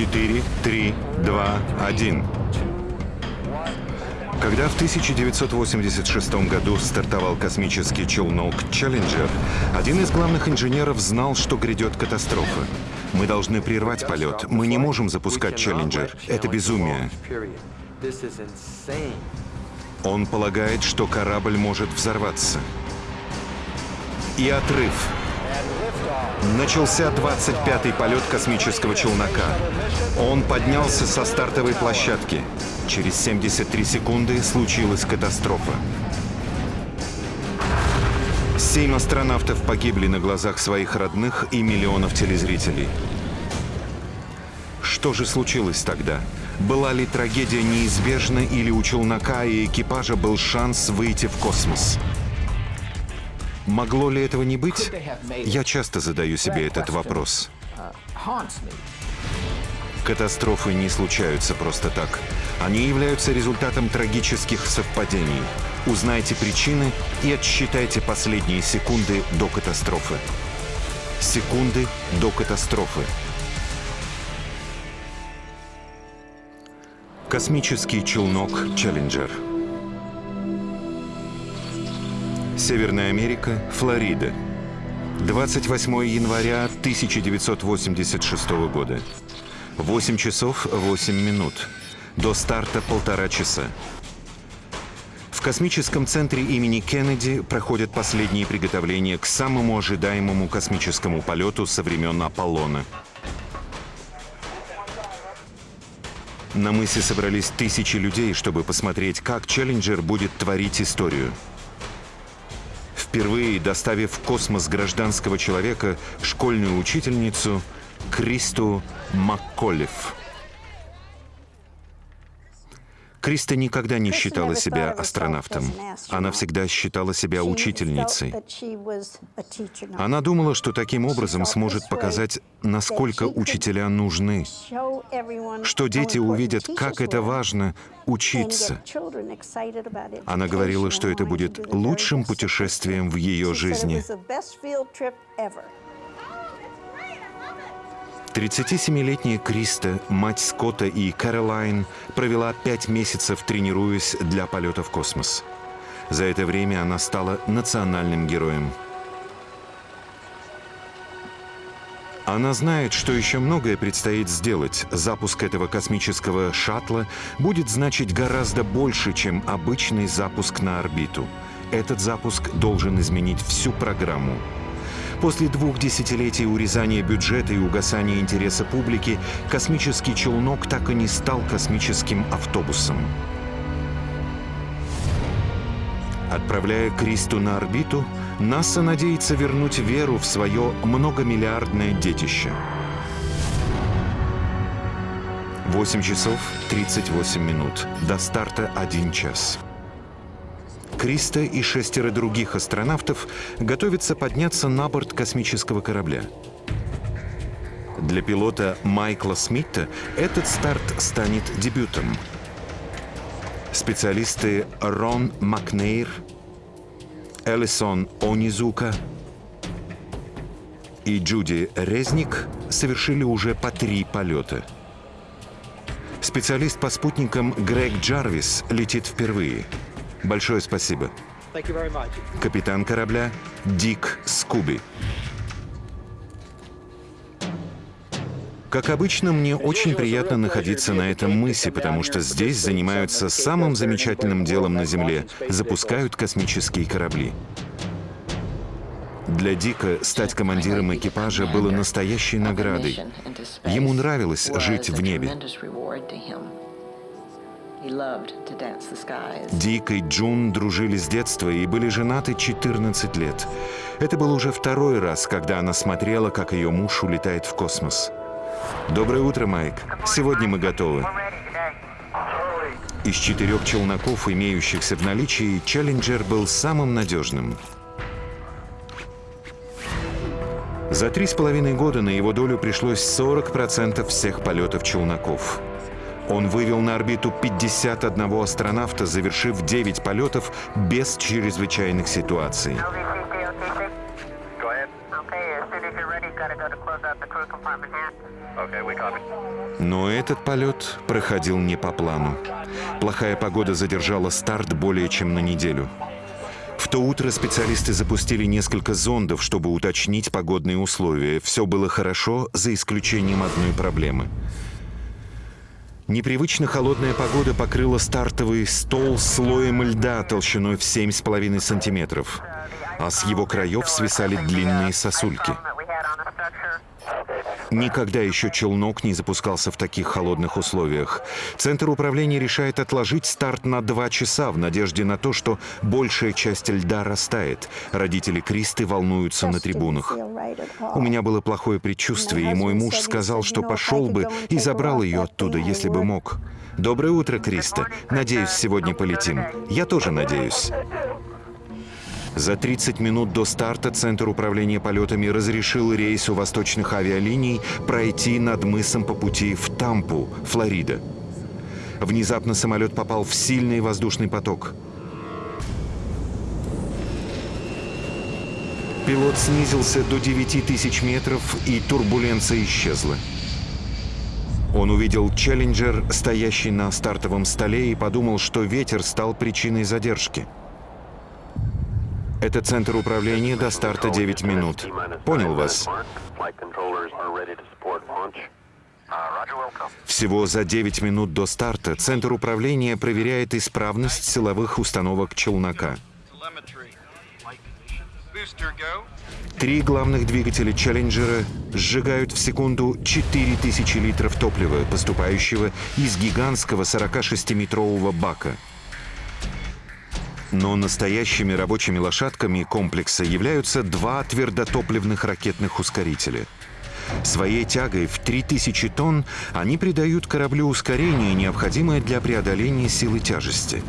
4, 3, 2, 1. Когда в 1986 году стартовал космический челнок «Челленджер», один из главных инженеров знал, что грядет катастрофа. Мы должны прервать полет. Мы не можем запускать «Челленджер». Это безумие. Он полагает, что корабль может взорваться. И отрыв. Начался 25-й полет космического челнока. Он поднялся со стартовой площадки. Через 73 секунды случилась катастрофа. Семь астронавтов погибли на глазах своих родных и миллионов телезрителей. Что же случилось тогда? Была ли трагедия неизбежна или у челнока и экипажа был шанс выйти в космос? Могло ли этого не быть? Я часто задаю себе этот вопрос. Катастрофы не случаются просто так. Они являются результатом трагических совпадений. Узнайте причины и отсчитайте последние секунды до катастрофы. Секунды до катастрофы. Космический челнок «Челленджер». Северная Америка, Флорида. 28 января 1986 года. 8 часов 8 минут. До старта полтора часа. В космическом центре имени Кеннеди проходят последние приготовления к самому ожидаемому космическому полету со времен Аполлона. На мысе собрались тысячи людей, чтобы посмотреть, как Челленджер будет творить историю. Впервые доставив в космос гражданского человека, школьную учительницу Кристу Макколев. Криста никогда не считала себя астронавтом. Она всегда считала себя учительницей. Она думала, что таким образом сможет показать, насколько учителя нужны, что дети увидят, как это важно учиться. Она говорила, что это будет лучшим путешествием в ее жизни. 37-летняя Криста, мать Скотта и Кэролайн, провела пять месяцев, тренируясь для полета в космос. За это время она стала национальным героем. Она знает, что еще многое предстоит сделать. Запуск этого космического шаттла будет значить гораздо больше, чем обычный запуск на орбиту. Этот запуск должен изменить всю программу. После двух десятилетий урезания бюджета и угасания интереса публики, космический челнок так и не стал космическим автобусом. Отправляя Кристу на орбиту, НАСА надеется вернуть веру в свое многомиллиардное детище. 8 часов 38 минут. До старта 1 час. Криста и шестеро других астронавтов готовятся подняться на борт космического корабля. Для пилота Майкла Смита этот старт станет дебютом. Специалисты Рон Макнейр, Элисон Онизука и Джуди Резник совершили уже по три полета. Специалист по спутникам Грег Джарвис летит впервые – Большое спасибо. Капитан корабля Дик Скуби. Как обычно, мне очень приятно находиться на этом мысе, потому что здесь занимаются самым замечательным делом на Земле — запускают космические корабли. Для Дика стать командиром экипажа было настоящей наградой. Ему нравилось жить в небе. Дик Джун дружили с детства и были женаты 14 лет. Это был уже второй раз, когда она смотрела, как ее муж улетает в космос. Доброе утро, Майк. Сегодня мы готовы. Из четырех челноков, имеющихся в наличии, Челленджер был самым надежным. За три с половиной года на его долю пришлось 40% всех полетов челноков. Он вывел на орбиту 51 астронавта, завершив 9 полетов без чрезвычайных ситуаций. Но этот полет проходил не по плану. Плохая погода задержала старт более чем на неделю. В то утро специалисты запустили несколько зондов, чтобы уточнить погодные условия. Все было хорошо, за исключением одной проблемы. Непривычно холодная погода покрыла стартовый стол слоем льда толщиной в 7,5 сантиметров, а с его краев свисали длинные сосульки. Никогда еще челнок не запускался в таких холодных условиях. Центр управления решает отложить старт на два часа в надежде на то, что большая часть льда растает. Родители Кристы волнуются на трибунах. У меня было плохое предчувствие, и мой муж сказал, что пошел бы и забрал ее оттуда, если бы мог. Доброе утро, Криста. Надеюсь, сегодня полетим. Я тоже надеюсь. За 30 минут до старта Центр управления полетами разрешил рейсу восточных авиалиний пройти над мысом по пути в Тампу, Флорида. Внезапно самолет попал в сильный воздушный поток. Пилот снизился до 9000 метров, и турбуленция исчезла. Он увидел «Челленджер», стоящий на стартовом столе, и подумал, что ветер стал причиной задержки. Это центр управления до старта 9 минут. Понял вас. Всего за 9 минут до старта Центр управления проверяет исправность силовых установок челнока. Три главных двигателя «Челленджера» сжигают в секунду 4000 литров топлива, поступающего из гигантского 46-метрового бака – но настоящими рабочими лошадками комплекса являются два твердотопливных ракетных ускорителя. Своей тягой в 3000 тонн они придают кораблю ускорение, необходимое для преодоления силы тяжести.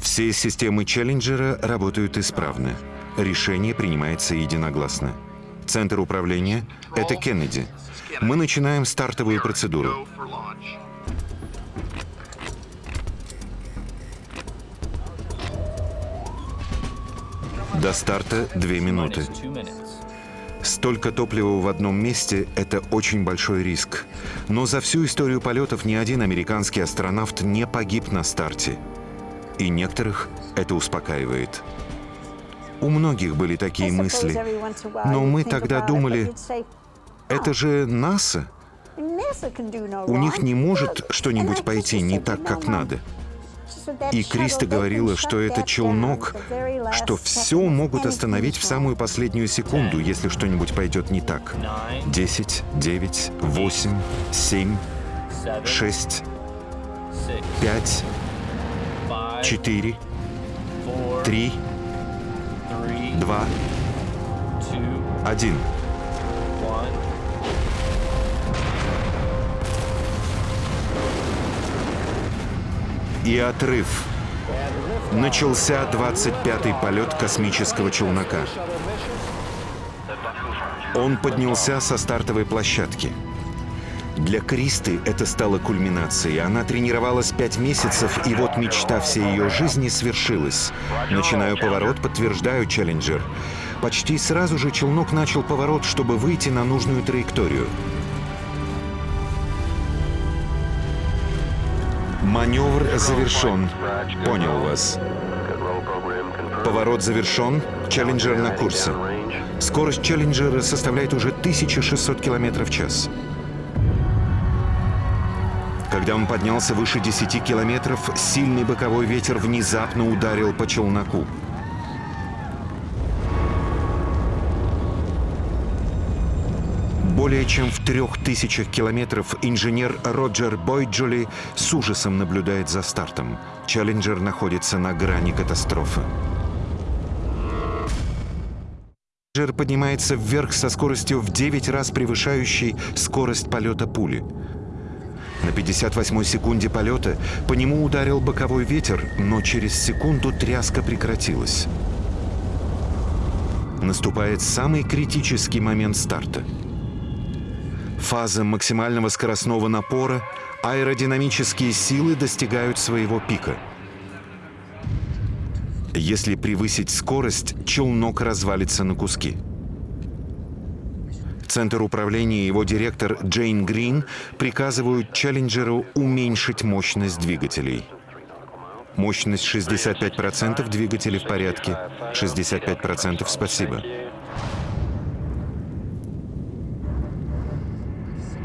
Все системы Челленджера работают исправно. Решение принимается единогласно. Центр управления — это Кеннеди. Мы начинаем стартовую процедуру. До старта две минуты. Столько топлива в одном месте – это очень большой риск. Но за всю историю полетов ни один американский астронавт не погиб на старте. И некоторых это успокаивает. У многих были такие мысли. Но мы тогда думали, это же НАСА. У них не может что-нибудь пойти не так, как надо. И Криста говорила, что это челнок, что все могут остановить в самую последнюю секунду, если что-нибудь пойдет не так. Десять, девять, восемь, семь, шесть, пять, четыре, три, два, один. И отрыв. Начался 25-й полет космического челнока. Он поднялся со стартовой площадки. Для Кристы это стало кульминацией. Она тренировалась пять месяцев, и вот мечта всей ее жизни свершилась. Начинаю поворот, подтверждаю челленджер. Почти сразу же челнок начал поворот, чтобы выйти на нужную траекторию. Маневр завершен. Понял вас. Поворот завершен. Челленджер на курсе. Скорость Челленджера составляет уже 1600 км в час. Когда он поднялся выше 10 километров, сильный боковой ветер внезапно ударил по челноку. Более чем в трех тысячах километров инженер Роджер Бойджоли с ужасом наблюдает за стартом. Челленджер находится на грани катастрофы. Челленджер поднимается вверх со скоростью в 9 раз превышающей скорость полета пули. На 58-й секунде полета по нему ударил боковой ветер, но через секунду тряска прекратилась. Наступает самый критический момент старта — фаза максимального скоростного напора аэродинамические силы достигают своего пика. Если превысить скорость, челнок развалится на куски. Центр управления и его директор Джейн Грин приказывают Челленджеру уменьшить мощность двигателей. Мощность 65%, двигатели в порядке. 65% спасибо.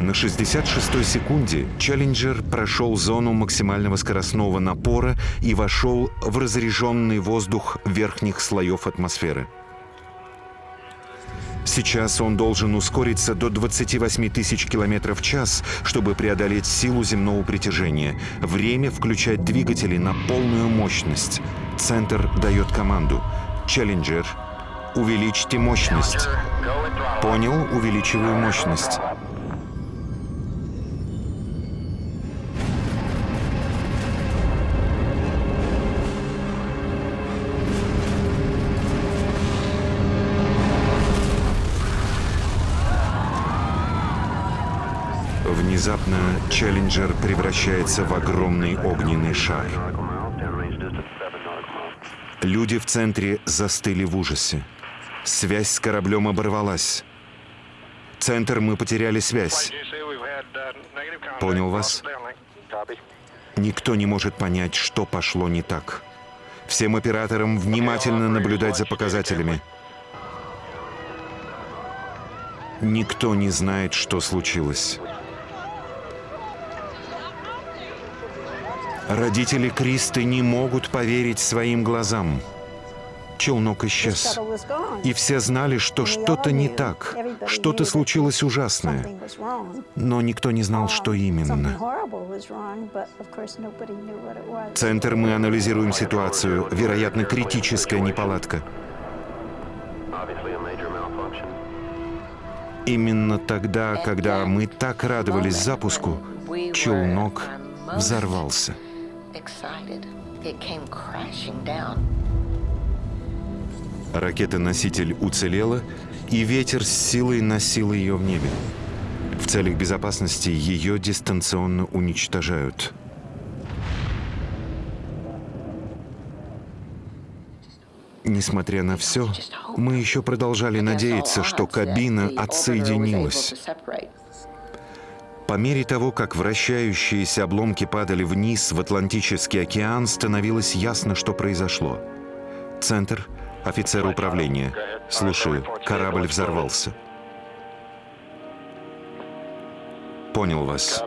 На 66-й секунде Челленджер прошел зону максимального скоростного напора и вошел в разряженный воздух верхних слоев атмосферы. Сейчас он должен ускориться до 28 тысяч километров в час, чтобы преодолеть силу земного притяжения. Время включать двигатели на полную мощность. Центр дает команду. Челленджер, увеличьте мощность. Понял, увеличиваю мощность. Челленджер превращается в огромный огненный шар. Люди в центре застыли в ужасе. Связь с кораблем оборвалась. Центр, мы потеряли связь. Понял вас? Никто не может понять, что пошло не так. Всем операторам внимательно наблюдать за показателями. Никто не знает, что случилось. Родители Кристы не могут поверить своим глазам. Челнок исчез. И все знали, что что-то не так, что-то случилось ужасное. Но никто не знал, что именно. Центр мы анализируем ситуацию. Вероятно, критическая неполадка. Именно тогда, когда мы так радовались запуску, челнок взорвался excited, it came crashing down. Ракета-носитель уцелела, и ветер с силой носил ее в небе. В целях безопасности ее дистанционно уничтожают. Несмотря на все, мы еще продолжали надеяться, что кабина отсоединилась. По мере того, как вращающиеся обломки падали вниз в Атлантический океан, становилось ясно, что произошло. Центр, офицер управления. Слушаю, корабль взорвался. Понял вас.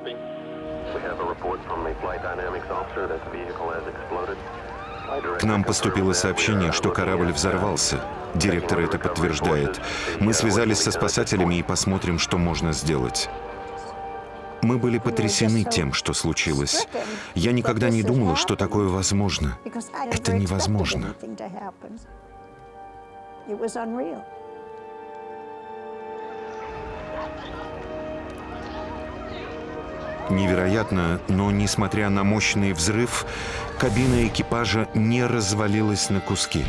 К нам поступило сообщение, что корабль взорвался. Директор это подтверждает. Мы связались со спасателями и посмотрим, что можно сделать. Мы были потрясены тем, что случилось. Я никогда не думала, что такое возможно. Это невозможно. Невероятно, но несмотря на мощный взрыв, кабина экипажа не развалилась на куски.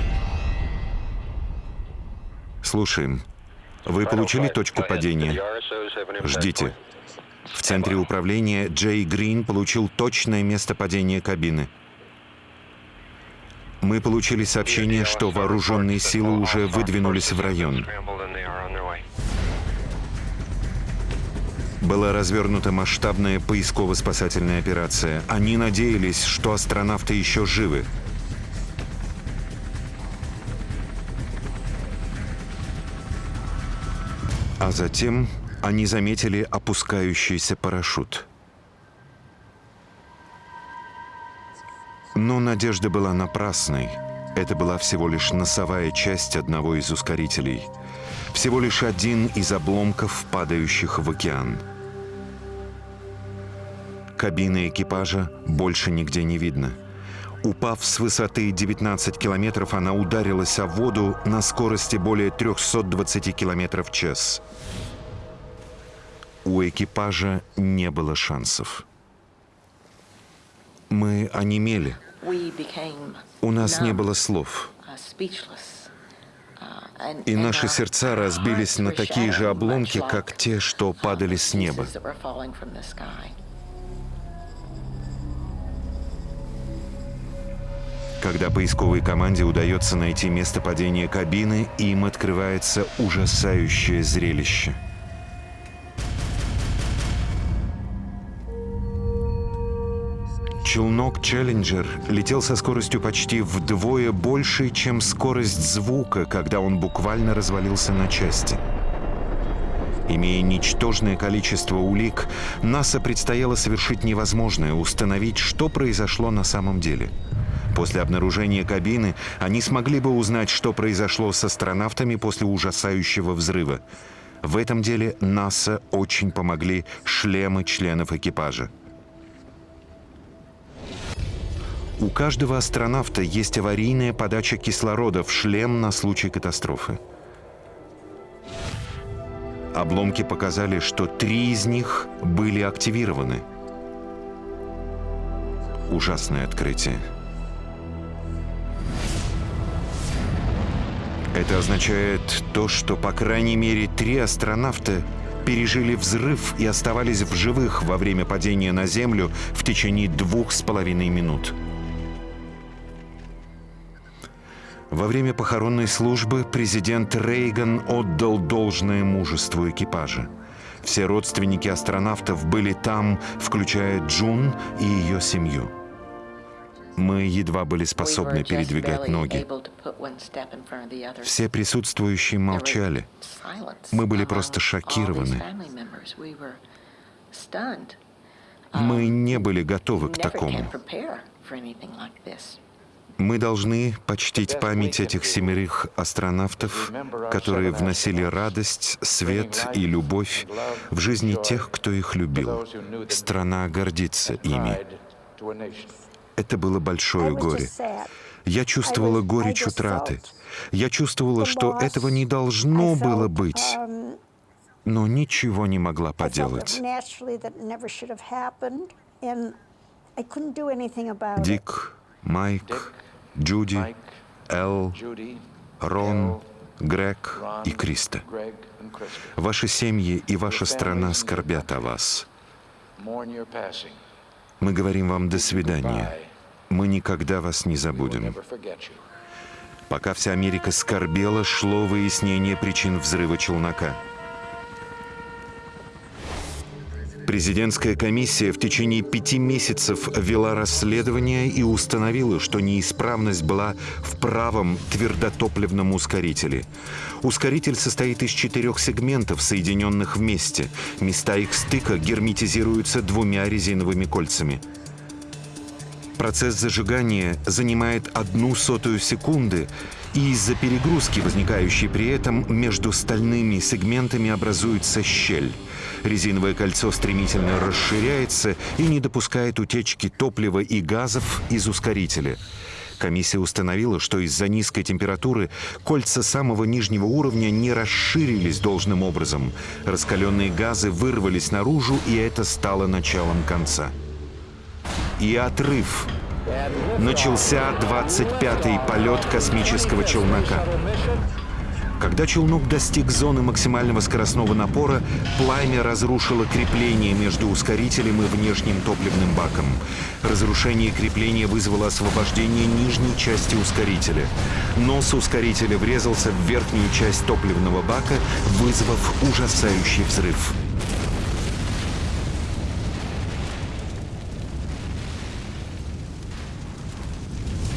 Слушаем. Вы получили точку падения? Ждите. В центре управления Джей Грин получил точное место падения кабины. Мы получили сообщение, что вооруженные силы уже выдвинулись в район. Была развернута масштабная поисково-спасательная операция. Они надеялись, что астронавты еще живы. А затем они заметили опускающийся парашют. Но надежда была напрасной. Это была всего лишь носовая часть одного из ускорителей. Всего лишь один из обломков, падающих в океан. Кабины экипажа больше нигде не видно. Упав с высоты 19 километров, она ударилась о воду на скорости более 320 километров в час у экипажа не было шансов. Мы онемели. У нас не было слов. И наши сердца разбились на такие же обломки, как те, что падали с неба. Когда поисковой команде удается найти место падения кабины, им открывается ужасающее зрелище. Челнок «Челленджер» летел со скоростью почти вдвое больше, чем скорость звука, когда он буквально развалился на части. Имея ничтожное количество улик, НАСА предстояло совершить невозможное — установить, что произошло на самом деле. После обнаружения кабины они смогли бы узнать, что произошло с астронавтами после ужасающего взрыва. В этом деле НАСА очень помогли шлемы членов экипажа. У каждого астронавта есть аварийная подача кислорода в шлем на случай катастрофы. Обломки показали, что три из них были активированы. Ужасное открытие. Это означает то, что по крайней мере три астронавта пережили взрыв и оставались в живых во время падения на Землю в течение двух с половиной минут. Во время похоронной службы президент Рейган отдал должное мужеству экипажа. Все родственники астронавтов были там, включая Джун и ее семью. Мы едва были способны передвигать ноги. Все присутствующие молчали. Мы были просто шокированы. Мы не были готовы к такому. Мы должны почтить память этих семерых астронавтов, которые вносили радость, свет и любовь в жизни тех, кто их любил. Страна гордится ими. Это было большое горе. Я чувствовала горечь утраты. Я чувствовала, что этого не должно было быть, но ничего не могла поделать. Дик, Майк, Джуди, Эл, Рон, Грег и Криста. Ваши семьи и ваша страна скорбят о вас. Мы говорим вам «до свидания». Мы никогда вас не забудем. Пока вся Америка скорбела, шло выяснение причин взрыва челнока. Президентская комиссия в течение пяти месяцев вела расследование и установила, что неисправность была в правом твердотопливном ускорителе. Ускоритель состоит из четырех сегментов, соединенных вместе. Места их стыка герметизируются двумя резиновыми кольцами. Процесс зажигания занимает одну сотую секунды, и из-за перегрузки, возникающей при этом, между стальными сегментами образуется щель. Резиновое кольцо стремительно расширяется и не допускает утечки топлива и газов из ускорителя. Комиссия установила, что из-за низкой температуры кольца самого нижнего уровня не расширились должным образом. Раскаленные газы вырвались наружу, и это стало началом конца. И отрыв. Начался 25-й полет космического челнока. Когда челнок достиг зоны максимального скоростного напора, пламя разрушило крепление между ускорителем и внешним топливным баком. Разрушение крепления вызвало освобождение нижней части ускорителя. Нос ускорителя врезался в верхнюю часть топливного бака, вызвав ужасающий взрыв.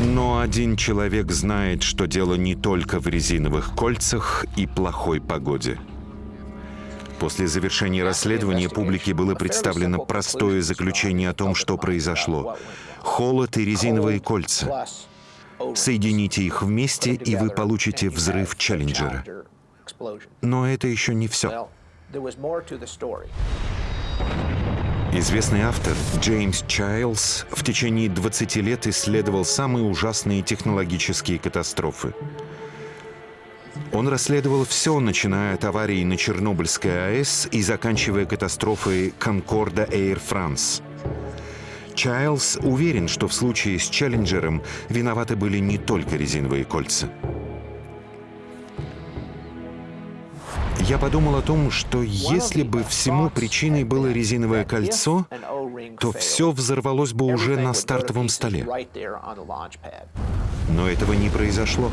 Но один человек знает, что дело не только в резиновых кольцах и плохой погоде. После завершения расследования публике было представлено простое заключение о том, что произошло. Холод и резиновые кольца. Соедините их вместе, и вы получите взрыв Челленджера. Но это еще не все. Известный автор Джеймс Чайлз в течение 20 лет исследовал самые ужасные технологические катастрофы. Он расследовал все, начиная от аварии на Чернобыльской АЭС и заканчивая катастрофой Конкорда Air France. Чайлз уверен, что в случае с Челленджером виноваты были не только резиновые кольца. Я подумал о том, что если бы всему причиной было резиновое кольцо, то все взорвалось бы уже на стартовом столе. Но этого не произошло.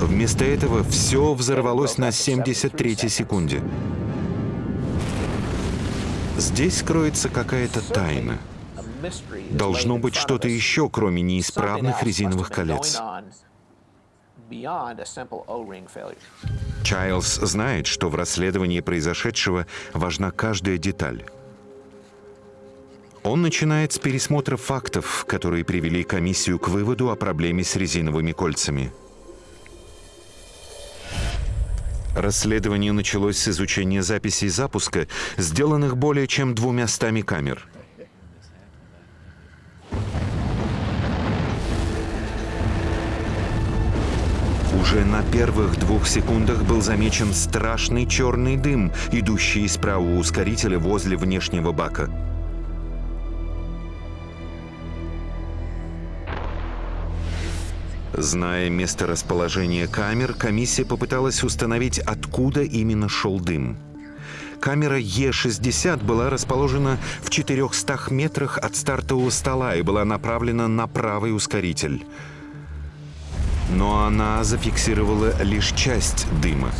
Вместо этого все взорвалось на 73-й секунде. Здесь кроется какая-то тайна. Должно быть что-то еще, кроме неисправных резиновых колец. Чайлз знает, что в расследовании произошедшего важна каждая деталь. Он начинает с пересмотра фактов, которые привели комиссию к выводу о проблеме с резиновыми кольцами. Расследование началось с изучения записей запуска, сделанных более чем двумястами камер. Уже на первых двух секундах был замечен страшный черный дым, идущий из правого ускорителя возле внешнего бака. Зная месторасположение камер, комиссия попыталась установить, откуда именно шел дым. Камера Е-60 была расположена в 400 метрах от стартового стола и была направлена на правый ускоритель. Но она зафиксировала лишь часть дыма.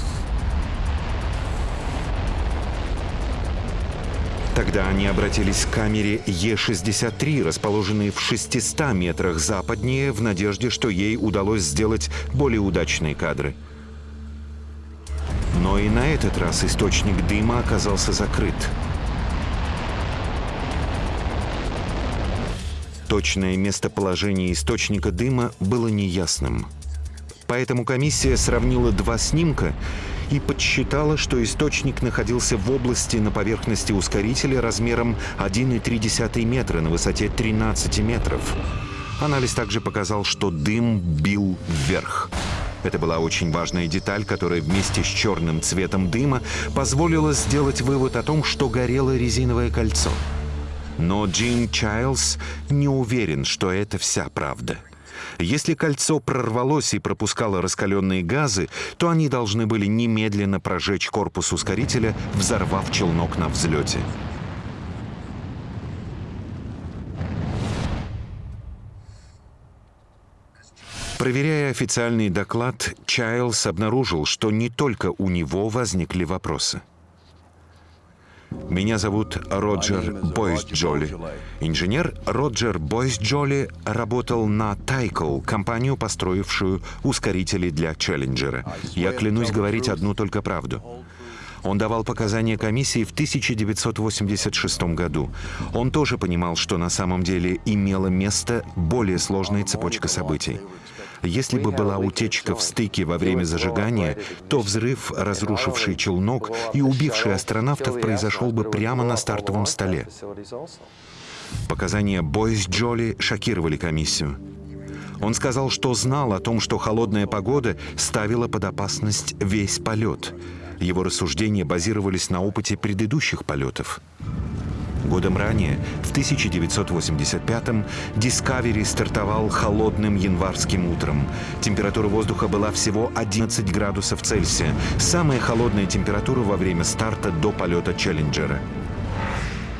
Тогда они обратились к камере Е-63, расположенной в 600 метрах западнее, в надежде, что ей удалось сделать более удачные кадры. Но и на этот раз источник дыма оказался закрыт. Точное местоположение источника дыма было неясным. Поэтому комиссия сравнила два снимка и подсчитала, что источник находился в области на поверхности ускорителя размером 1,3 метра на высоте 13 метров. Анализ также показал, что дым бил вверх. Это была очень важная деталь, которая вместе с черным цветом дыма позволила сделать вывод о том, что горело резиновое кольцо. Но Джин Чайлз не уверен, что это вся правда. Если кольцо прорвалось и пропускало раскаленные газы, то они должны были немедленно прожечь корпус ускорителя, взорвав челнок на взлете. Проверяя официальный доклад, Чайлз обнаружил, что не только у него возникли вопросы. Меня зовут Роджер Бойс Джоли. Инженер Роджер Бойс Джоли работал на Тайкл, компанию, построившую ускорители для Челленджера. Я клянусь говорить одну только правду. Он давал показания комиссии в 1986 году. Он тоже понимал, что на самом деле имела место более сложная цепочка событий. Если бы была утечка в стыке во время зажигания, то взрыв, разрушивший челнок и убивший астронавтов, произошел бы прямо на стартовом столе. Показания Бойс Джоли шокировали комиссию. Он сказал, что знал о том, что холодная погода ставила под опасность весь полет. Его рассуждения базировались на опыте предыдущих полетов. Годом ранее, в 1985-м, Discovery стартовал холодным январским утром. Температура воздуха была всего 11 градусов Цельсия, самая холодная температура во время старта до полета Челленджера.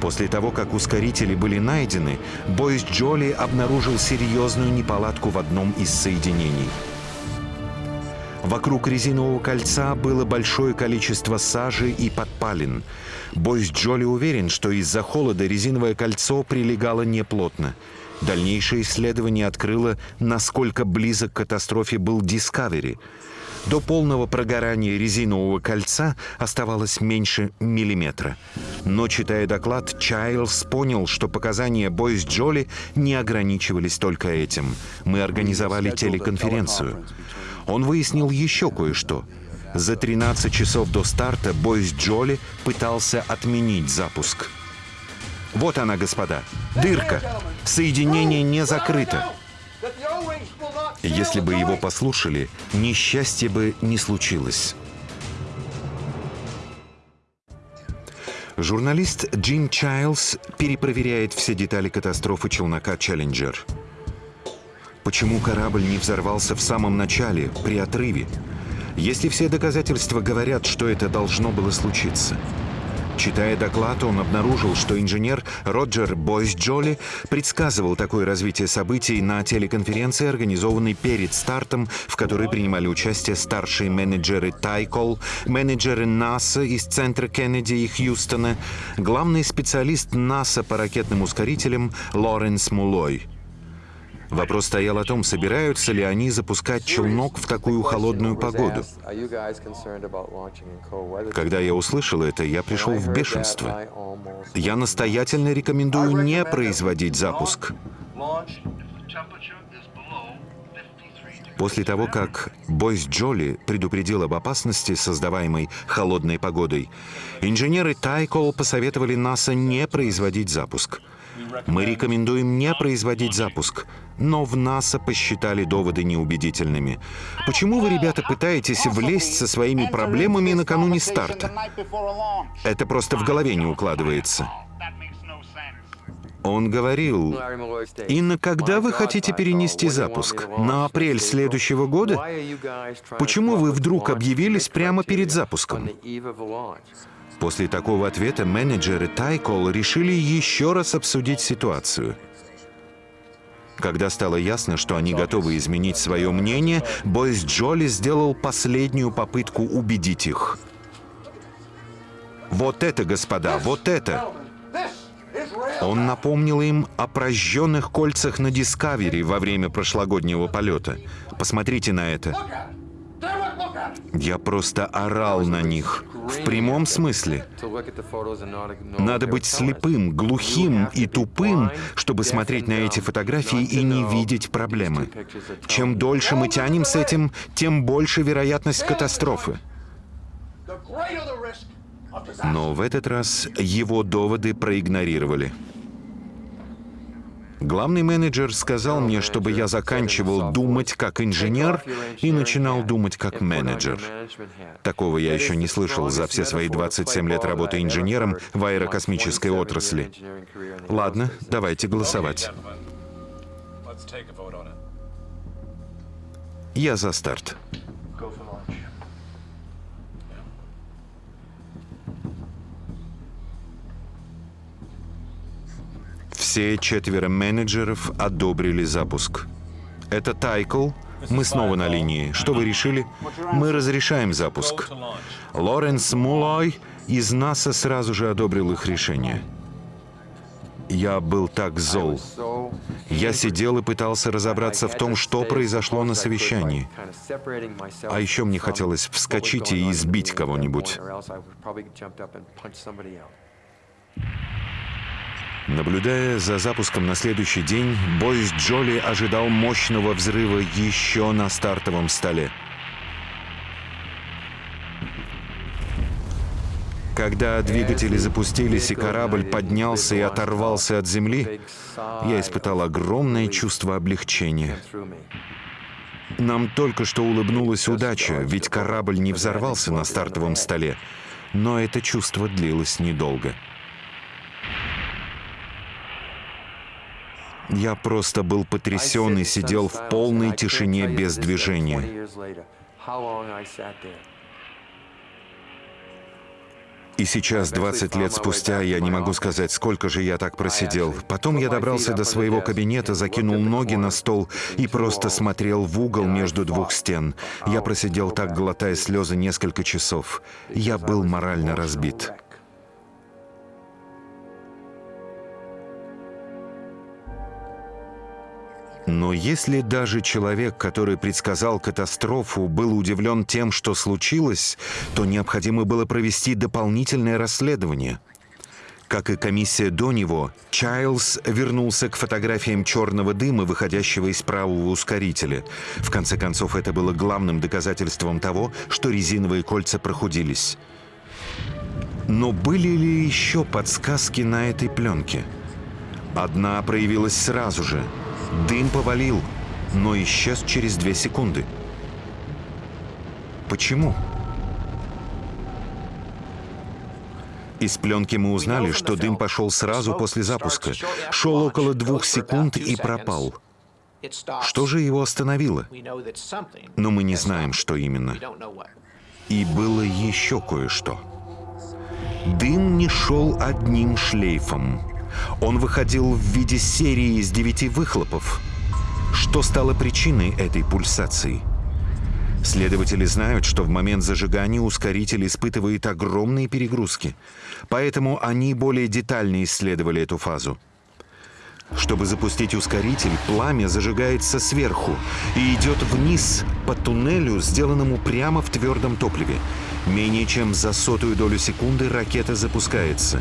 После того, как ускорители были найдены, Бойс Джоли обнаружил серьезную неполадку в одном из соединений – Вокруг резинового кольца было большое количество сажи и подпалин. Бойс Джоли уверен, что из-за холода резиновое кольцо прилегало неплотно. Дальнейшее исследование открыло, насколько близок к катастрофе был Discovery. До полного прогорания резинового кольца оставалось меньше миллиметра. Но, читая доклад, Чайлз понял, что показания Бойс Джоли не ограничивались только этим. Мы организовали телеконференцию. Он выяснил еще кое-что. За 13 часов до старта Бойс Джоли пытался отменить запуск. Вот она, господа. Дырка. Соединение не закрыто. Если бы его послушали, несчастье бы не случилось. Журналист Джин Чайлз перепроверяет все детали катастрофы челнока «Челленджер». Почему корабль не взорвался в самом начале, при отрыве? Если все доказательства говорят, что это должно было случиться. Читая доклад, он обнаружил, что инженер Роджер Бойс Джоли предсказывал такое развитие событий на телеконференции, организованной перед стартом, в которой принимали участие старшие менеджеры Тайкол, менеджеры НАСА из центра Кеннеди и Хьюстона, главный специалист НАСА по ракетным ускорителям Лоренс Мулой. Вопрос стоял о том, собираются ли они запускать челнок в такую холодную погоду. Когда я услышал это, я пришел в бешенство. Я настоятельно рекомендую не производить запуск. После того, как Бойс Джоли предупредил об опасности, создаваемой холодной погодой, инженеры Тайкол посоветовали НАСА не производить запуск. Мы рекомендуем не производить запуск, но в НАСА посчитали доводы неубедительными. Почему вы, ребята, пытаетесь влезть со своими проблемами накануне старта? Это просто в голове не укладывается. Он говорил, «И когда вы хотите перенести запуск? На апрель следующего года? Почему вы вдруг объявились прямо перед запуском?» После такого ответа менеджеры Тайкол решили еще раз обсудить ситуацию. Когда стало ясно, что они готовы изменить свое мнение, Бойс Джоли сделал последнюю попытку убедить их. «Вот это, господа, вот это!» Он напомнил им о прожженных кольцах на Дискавери во время прошлогоднего полета. Посмотрите на это. Я просто орал на них. В прямом смысле. Надо быть слепым, глухим и тупым, чтобы смотреть на эти фотографии и не видеть проблемы. Чем дольше мы тянем с этим, тем больше вероятность катастрофы. Но в этот раз его доводы проигнорировали. Главный менеджер сказал мне, чтобы я заканчивал думать как инженер и начинал думать как менеджер. Такого я еще не слышал за все свои 27 лет работы инженером в аэрокосмической отрасли. Ладно, давайте голосовать. Я за старт. Все четверо менеджеров одобрили запуск. Это Тайкл. Мы снова на линии. Что вы решили? Мы разрешаем запуск. Лоренс Мулой из НАСА сразу же одобрил их решение. Я был так зол. Я сидел и пытался разобраться в том, что произошло на совещании. А еще мне хотелось вскочить и избить кого-нибудь. Наблюдая за запуском на следующий день, Бойс Джоли ожидал мощного взрыва еще на стартовом столе. Когда двигатели запустились и корабль поднялся и оторвался от земли, я испытал огромное чувство облегчения. Нам только что улыбнулась удача, ведь корабль не взорвался на стартовом столе. Но это чувство длилось недолго. Я просто был потрясен и сидел в полной тишине без движения. И сейчас, 20 лет спустя, я не могу сказать, сколько же я так просидел. Потом я добрался до своего кабинета, закинул ноги на стол и просто смотрел в угол между двух стен. Я просидел так, глотая слезы, несколько часов. Я был морально разбит. Но если даже человек, который предсказал катастрофу, был удивлен тем, что случилось, то необходимо было провести дополнительное расследование. Как и комиссия до него, Чайлз вернулся к фотографиям черного дыма, выходящего из правого ускорителя. В конце концов, это было главным доказательством того, что резиновые кольца прохудились. Но были ли еще подсказки на этой пленке? Одна проявилась сразу же — Дым повалил, но исчез через две секунды. Почему? Из пленки мы узнали, что дым пошел сразу после запуска. Шел около двух секунд и пропал. Что же его остановило? Но мы не знаем, что именно. И было еще кое-что. Дым не шел одним шлейфом. Он выходил в виде серии из девяти выхлопов. Что стало причиной этой пульсации? Следователи знают, что в момент зажигания ускоритель испытывает огромные перегрузки. Поэтому они более детально исследовали эту фазу. Чтобы запустить ускоритель, пламя зажигается сверху и идет вниз по туннелю, сделанному прямо в твердом топливе. Менее чем за сотую долю секунды ракета запускается.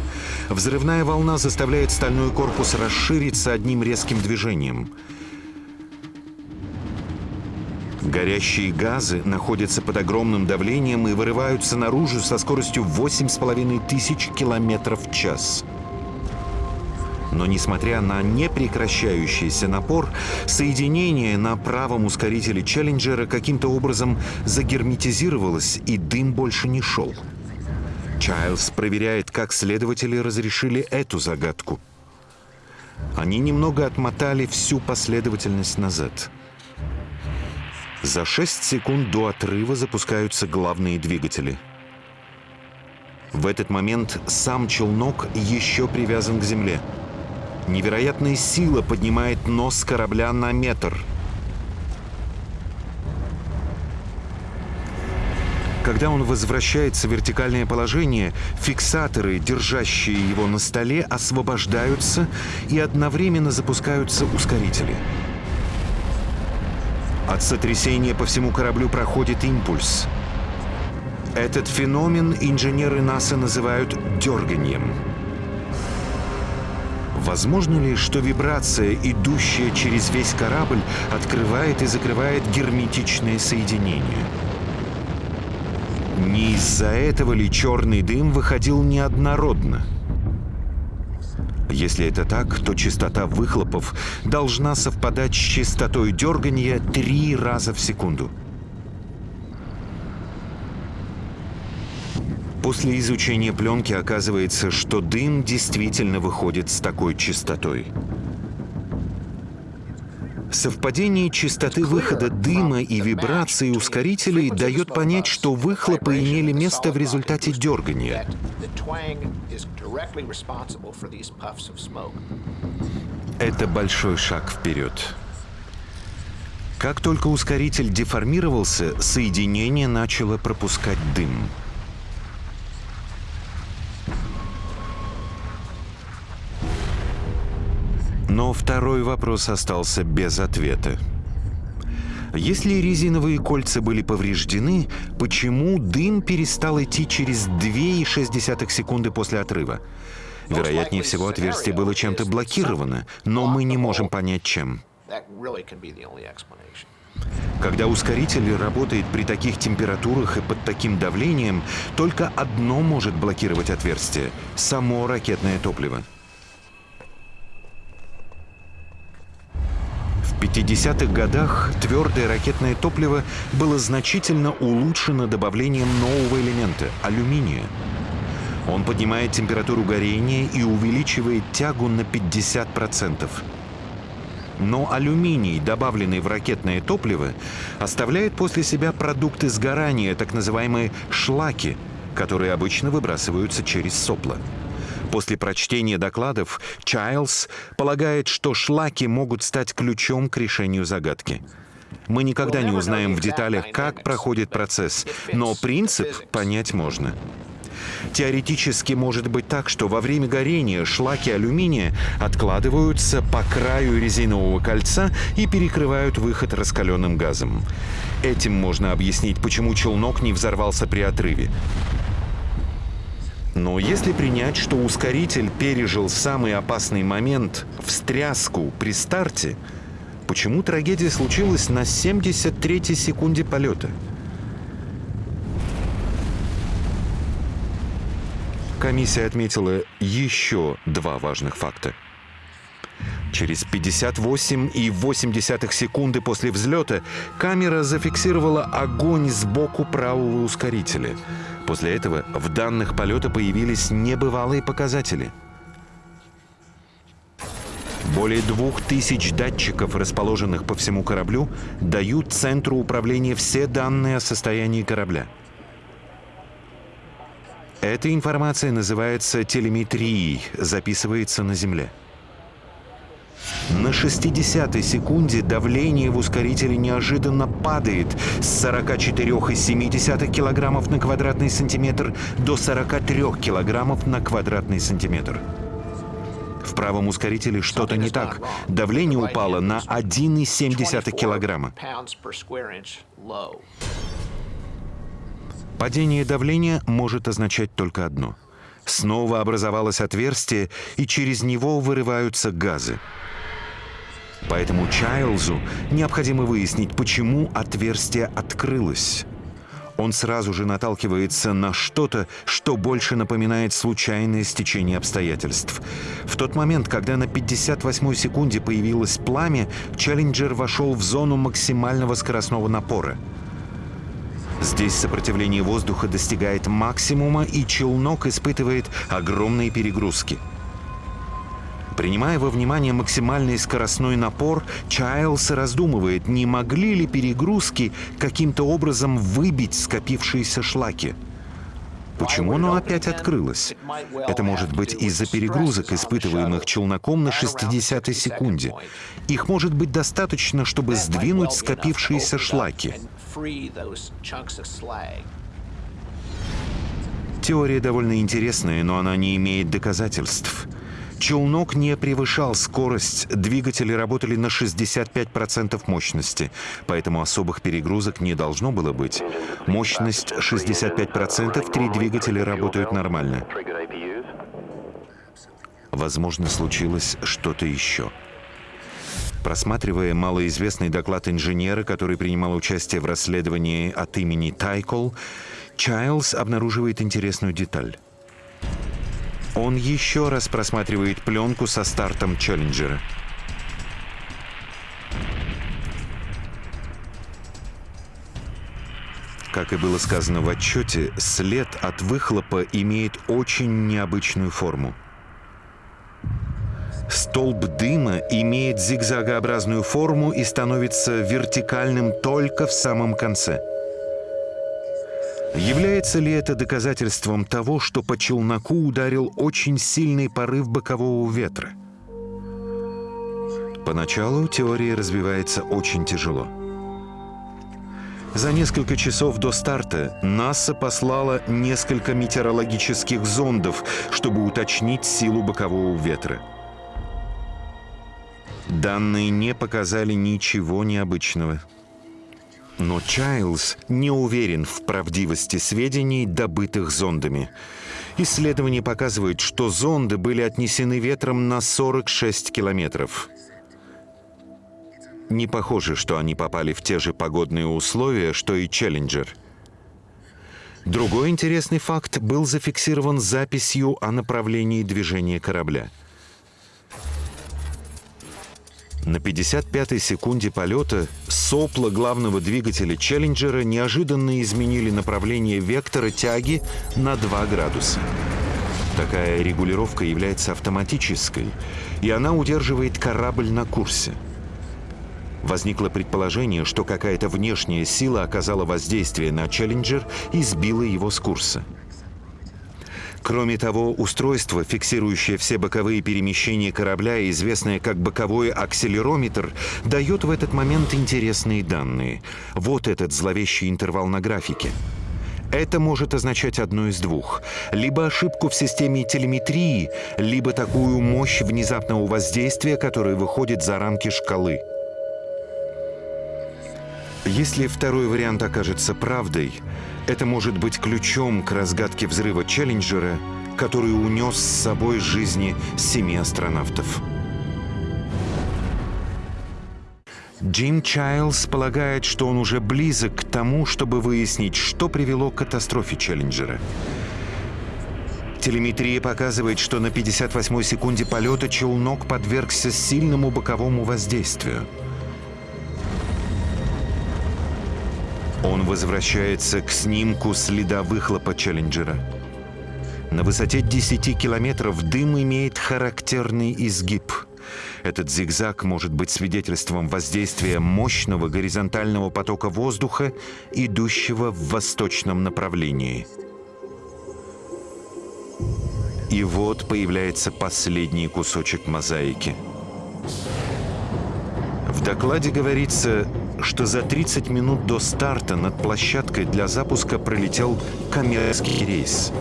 Взрывная волна заставляет стальной корпус расшириться одним резким движением. Горящие газы находятся под огромным давлением и вырываются наружу со скоростью 8,5 тысяч километров в час. Но несмотря на непрекращающийся напор, соединение на правом ускорителе Челленджера каким-то образом загерметизировалось, и дым больше не шел. Чайлз проверяет, как следователи разрешили эту загадку. Они немного отмотали всю последовательность назад. За 6 секунд до отрыва запускаются главные двигатели. В этот момент сам челнок еще привязан к земле – Невероятная сила поднимает нос корабля на метр. Когда он возвращается в вертикальное положение, фиксаторы, держащие его на столе, освобождаются и одновременно запускаются ускорители. От сотрясения по всему кораблю проходит импульс. Этот феномен инженеры НАСА называют дерганием. Возможно ли, что вибрация, идущая через весь корабль, открывает и закрывает герметичное соединение? Не из-за этого ли черный дым выходил неоднородно? Если это так, то частота выхлопов должна совпадать с частотой дергания три раза в секунду. После изучения пленки оказывается, что дым действительно выходит с такой частотой. Совпадение частоты выхода дыма и вибрации ускорителей дает понять, что выхлопы имели место в результате дергания. Это большой шаг вперед. Как только ускоритель деформировался, соединение начало пропускать дым. Но второй вопрос остался без ответа. Если резиновые кольца были повреждены, почему дым перестал идти через 2,6 секунды после отрыва? Вероятнее всего, отверстие было чем-то блокировано, но мы не можем понять, чем. Когда ускоритель работает при таких температурах и под таким давлением, только одно может блокировать отверстие — само ракетное топливо. 50-х годах твердое ракетное топливо было значительно улучшено добавлением нового элемента – алюминия. Он поднимает температуру горения и увеличивает тягу на 50%. Но алюминий, добавленный в ракетное топливо, оставляет после себя продукты сгорания, так называемые шлаки, которые обычно выбрасываются через сопла. После прочтения докладов Чайлз полагает, что шлаки могут стать ключом к решению загадки. Мы никогда не узнаем в деталях, как проходит процесс, но принцип понять можно. Теоретически может быть так, что во время горения шлаки алюминия откладываются по краю резинового кольца и перекрывают выход раскаленным газом. Этим можно объяснить, почему челнок не взорвался при отрыве. Но если принять, что ускоритель пережил самый опасный момент — встряску при старте, почему трагедия случилась на 73-й секунде полета? Комиссия отметила еще два важных факта. Через 58,8 секунды после взлета камера зафиксировала огонь сбоку правого ускорителя — После этого в данных полета появились небывалые показатели. Более двух тысяч датчиков, расположенных по всему кораблю, дают центру управления все данные о состоянии корабля. Эта информация называется телеметрией, записывается на Земле. На 60-й секунде давление в ускорителе неожиданно падает с 44,7 килограммов на квадратный сантиметр до 43 килограммов на квадратный сантиметр. В правом ускорителе что-то не так. Давление упало на 1,7 килограмма. Падение давления может означать только одно. Снова образовалось отверстие, и через него вырываются газы. Поэтому Чайлзу необходимо выяснить, почему отверстие открылось. Он сразу же наталкивается на что-то, что больше напоминает случайное стечение обстоятельств. В тот момент, когда на 58-й секунде появилось пламя, Челленджер вошел в зону максимального скоростного напора. Здесь сопротивление воздуха достигает максимума, и челнок испытывает огромные перегрузки – Принимая во внимание максимальный скоростной напор, Чайлс раздумывает, не могли ли перегрузки каким-то образом выбить скопившиеся шлаки. Почему оно опять открылось? Это может быть из-за перегрузок, испытываемых челноком на 60-й секунде. Их может быть достаточно, чтобы сдвинуть скопившиеся шлаки. Теория довольно интересная, но она не имеет доказательств. Челнок не превышал скорость, двигатели работали на 65% мощности, поэтому особых перегрузок не должно было быть. Мощность 65%, три двигателя работают нормально. Возможно, случилось что-то еще. Просматривая малоизвестный доклад инженера, который принимал участие в расследовании от имени Тайкол, Чайлз обнаруживает интересную деталь. Он еще раз просматривает пленку со стартом Челленджера. Как и было сказано в отчете, след от выхлопа имеет очень необычную форму. Столб дыма имеет зигзагообразную форму и становится вертикальным только в самом конце – Является ли это доказательством того, что по челноку ударил очень сильный порыв бокового ветра? Поначалу теория развивается очень тяжело. За несколько часов до старта НАСА послала несколько метеорологических зондов, чтобы уточнить силу бокового ветра. Данные не показали ничего необычного. Но Чайлз не уверен в правдивости сведений, добытых зондами. Исследования показывают, что зонды были отнесены ветром на 46 километров. Не похоже, что они попали в те же погодные условия, что и Челленджер. Другой интересный факт был зафиксирован записью о направлении движения корабля – на 55-й секунде полета сопла главного двигателя «Челленджера» неожиданно изменили направление вектора тяги на 2 градуса. Такая регулировка является автоматической, и она удерживает корабль на курсе. Возникло предположение, что какая-то внешняя сила оказала воздействие на «Челленджер» и сбила его с курса. Кроме того, устройство, фиксирующее все боковые перемещения корабля, известное как боковой акселерометр, дает в этот момент интересные данные. Вот этот зловещий интервал на графике. Это может означать одно из двух. Либо ошибку в системе телеметрии, либо такую мощь внезапного воздействия, которая выходит за рамки шкалы. Если второй вариант окажется правдой, это может быть ключом к разгадке взрыва Челленджера, который унес с собой жизни семи астронавтов. Джим Чайлз полагает, что он уже близок к тому, чтобы выяснить, что привело к катастрофе Челленджера. Телеметрия показывает, что на 58-й секунде полета челнок подвергся сильному боковому воздействию – Он возвращается к снимку следа выхлопа Челленджера. На высоте 10 километров дым имеет характерный изгиб. Этот зигзаг может быть свидетельством воздействия мощного горизонтального потока воздуха, идущего в восточном направлении. И вот появляется последний кусочек мозаики. В докладе говорится, что за 30 минут до старта над площадкой для запуска пролетел коммерческий рейс.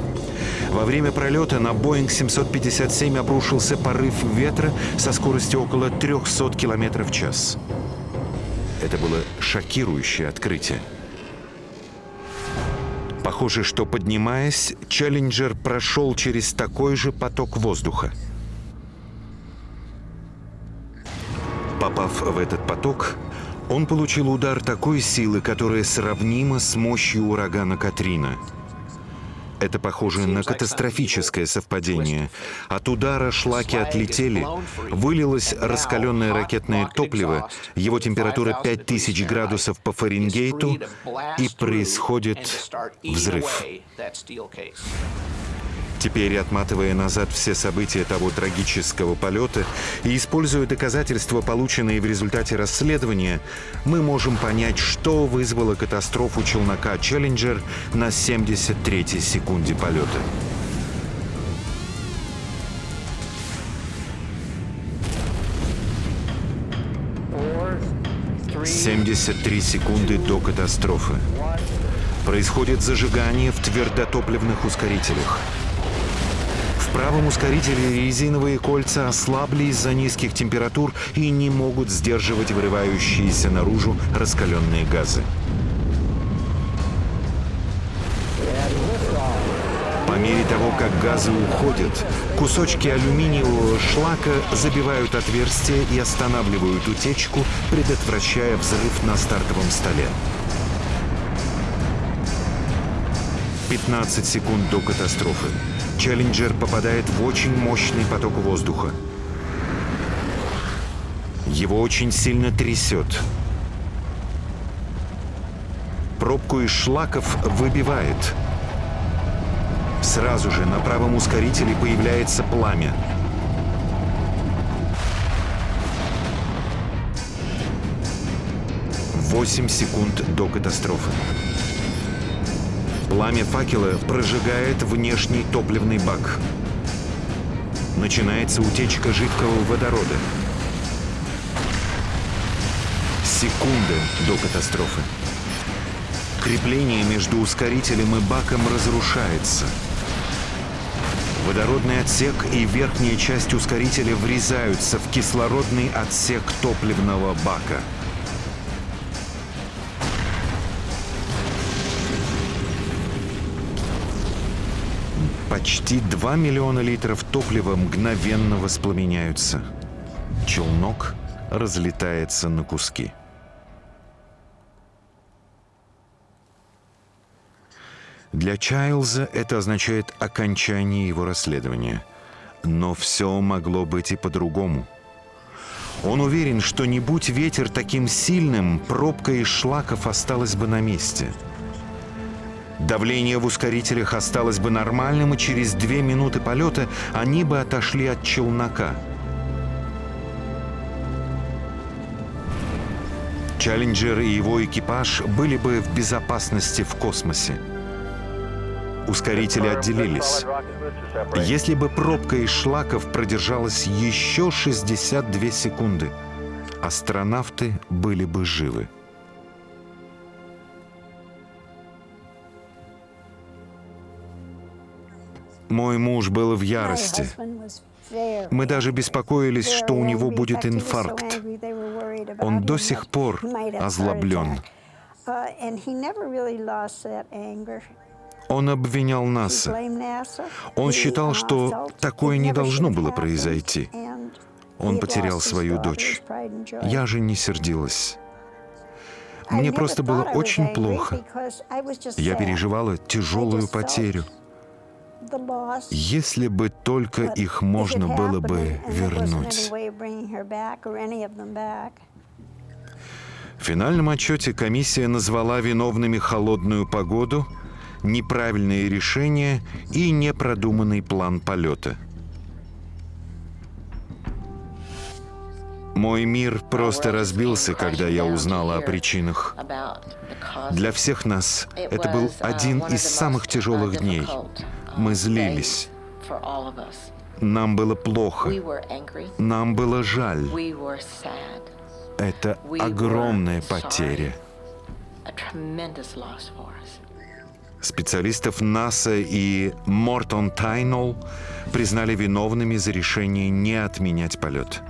Во время пролета на Boeing 757 обрушился порыв ветра со скоростью около 300 км в час. Это было шокирующее открытие. Похоже, что поднимаясь, Челленджер прошел через такой же поток воздуха. Попав в этот поток, он получил удар такой силы, которая сравнима с мощью урагана Катрина – это похоже на катастрофическое совпадение. От удара шлаки отлетели, вылилось раскаленное ракетное топливо, его температура 5000 градусов по Фаренгейту, и происходит взрыв. Теперь, отматывая назад все события того трагического полета и используя доказательства, полученные в результате расследования, мы можем понять, что вызвало катастрофу челнока «Челленджер» на 73-й секунде полета. Семьдесят три секунды до катастрофы. Происходит зажигание в твердотопливных ускорителях. В правом ускорителе резиновые кольца ослабли из-за низких температур и не могут сдерживать вырывающиеся наружу раскаленные газы. По мере того, как газы уходят, кусочки алюминиевого шлака забивают отверстия и останавливают утечку, предотвращая взрыв на стартовом столе. 15 секунд до катастрофы. Челленджер попадает в очень мощный поток воздуха. Его очень сильно трясет. Пробку из шлаков выбивает. Сразу же на правом ускорителе появляется пламя. Восемь секунд до катастрофы. Пламя факела прожигает внешний топливный бак. Начинается утечка жидкого водорода. Секунды до катастрофы. Крепление между ускорителем и баком разрушается. Водородный отсек и верхняя часть ускорителя врезаются в кислородный отсек топливного бака. Почти 2 миллиона литров топлива мгновенно воспламеняются. Челнок разлетается на куски. Для Чайлза это означает окончание его расследования. Но все могло быть и по-другому. Он уверен, что не будь ветер таким сильным, пробка из шлаков осталась бы на месте – Давление в ускорителях осталось бы нормальным, и через две минуты полета они бы отошли от челнока. Челленджер и его экипаж были бы в безопасности в космосе. Ускорители отделились. Если бы пробка из шлаков продержалась еще 62 секунды, астронавты были бы живы. Мой муж был в ярости. Мы даже беспокоились, что у него будет инфаркт. Он до сих пор озлоблен. Он обвинял НАСА. Он считал, что такое не должно было произойти. Он потерял свою дочь. Я же не сердилась. Мне просто было очень плохо. Я переживала тяжелую потерю. Если бы только их можно было бы вернуть. В финальном отчете комиссия назвала виновными холодную погоду, неправильные решения и непродуманный план полета. Мой мир просто разбился, когда я узнала о причинах. Для всех нас это был один из самых тяжелых дней. Мы злились. Нам было плохо, нам было жаль. Это огромная потеря. Специалистов НАСА и Мортон Тайнол признали виновными за решение не отменять полет.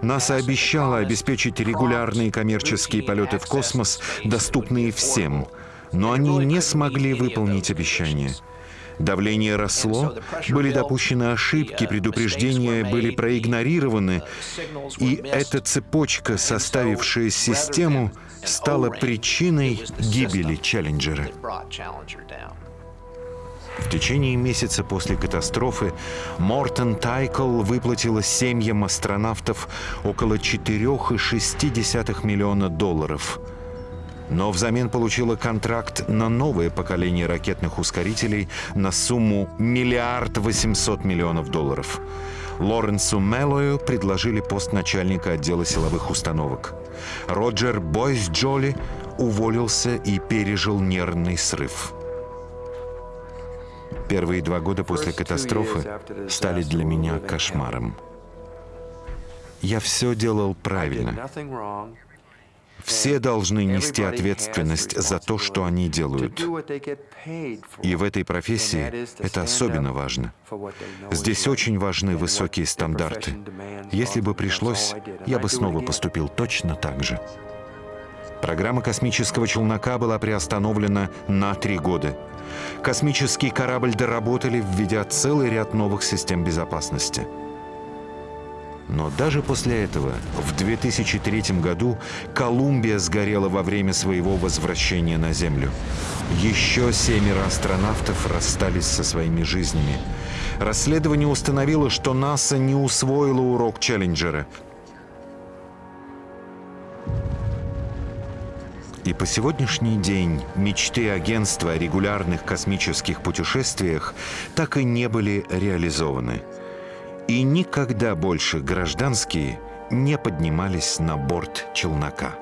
НАСА обещала обеспечить регулярные коммерческие полеты в космос, доступные всем, но они не смогли выполнить обещание. Давление росло, были допущены ошибки, предупреждения были проигнорированы, и эта цепочка, составившая систему, стала причиной гибели Челленджера. В течение месяца после катастрофы Мортон Тайкл выплатила семьям астронавтов около 4,6 миллиона долларов. Но взамен получила контракт на новое поколение ракетных ускорителей на сумму миллиард восемьсот миллионов долларов. Лоренсу Меллою предложили пост начальника отдела силовых установок. Роджер Бойс Джоли уволился и пережил нервный срыв. Первые два года после катастрофы стали для меня кошмаром. Я все делал правильно. Все должны нести ответственность за то, что они делают. И в этой профессии это особенно важно. Здесь очень важны высокие стандарты. Если бы пришлось, я бы снова поступил точно так же. Программа космического челнока была приостановлена на три года. Космический корабль доработали, введя целый ряд новых систем безопасности. Но даже после этого, в 2003 году, Колумбия сгорела во время своего возвращения на Землю. Еще семеро астронавтов расстались со своими жизнями. Расследование установило, что НАСА не усвоило урок Челленджера. И по сегодняшний день мечты агентства о регулярных космических путешествиях так и не были реализованы и никогда больше гражданские не поднимались на борт челнока.